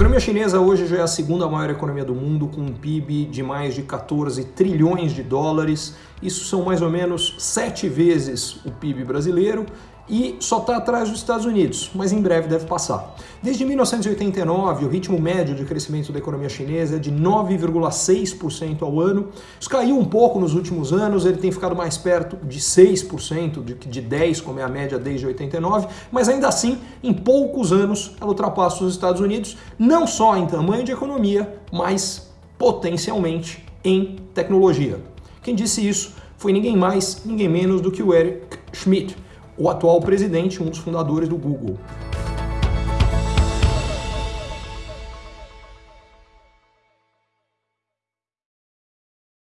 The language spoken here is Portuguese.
economia chinesa hoje já é a segunda maior economia do mundo, com um PIB de mais de 14 trilhões de dólares. Isso são mais ou menos sete vezes o PIB brasileiro e só está atrás dos Estados Unidos, mas em breve deve passar. Desde 1989, o ritmo médio de crescimento da economia chinesa é de 9,6% ao ano. Isso caiu um pouco nos últimos anos, ele tem ficado mais perto de 6% do que de 10%, como é a média desde 89, mas ainda assim, em poucos anos, ela ultrapassa os Estados Unidos, não só em tamanho de economia, mas potencialmente em tecnologia. Quem disse isso foi ninguém mais, ninguém menos do que o Eric Schmidt, o atual presidente, um dos fundadores do Google.